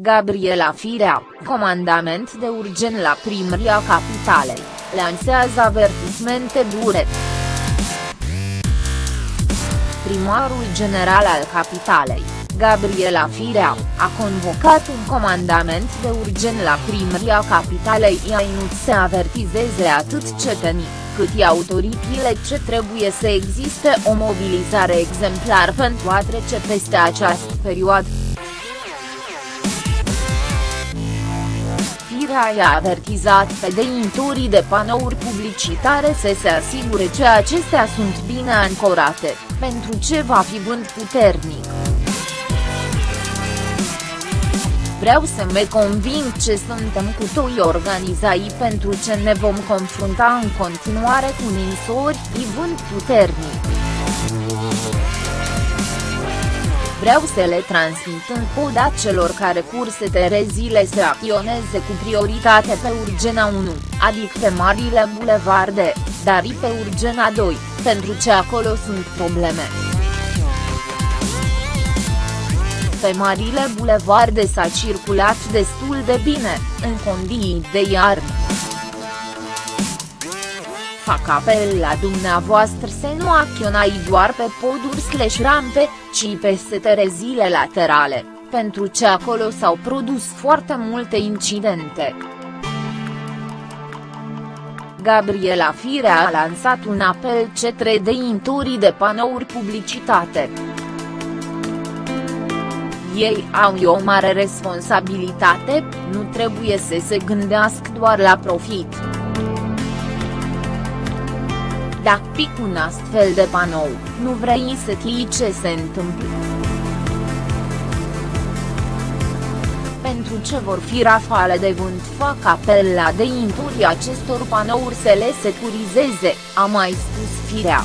Gabriela Firea, comandament de urgen la primăria capitalei, lansează avertismente dure. Primarul general al capitalei, Gabriela Firea, a convocat un comandament de urgen la primăria capitalei Iainut să avertizeze atât cetenii, cât și autoritățile ce trebuie să existe o mobilizare exemplar pentru a trece peste această perioadă. Firea i-a avertizat pe deintorii de panouri publicitare să se asigure că acestea sunt bine ancorate, pentru ce va fi vânt puternic. Vreau să mă conving ce suntem cu toi organizai pentru ce ne vom confrunta în continuare cu ninsori și vânt puternic. Vreau să le transmit în poda celor care curse terezile să acționeze cu prioritate pe Urgena 1, adică pe marile bulevarde, dar și pe Urgena 2, pentru ce acolo sunt probleme. Pe marile bulevarde s-a circulat destul de bine, în condiții de iarnă. Fac apel la dumneavoastră să nu acționați doar pe poduri slash rampe, ci pe seterezile laterale, pentru ce acolo s-au produs foarte multe incidente. Gabriela Firea a lansat un apel cetre deintorii de panouri publicitate. Ei au o mare responsabilitate, nu trebuie să se gândească doar la profit. Dacă pic un astfel de panou, nu vrei să știi ce se întâmplă. Pentru ce vor fi rafale de vânt fac apel la deinturii acestor panouri să le securizeze, a mai spus Firea.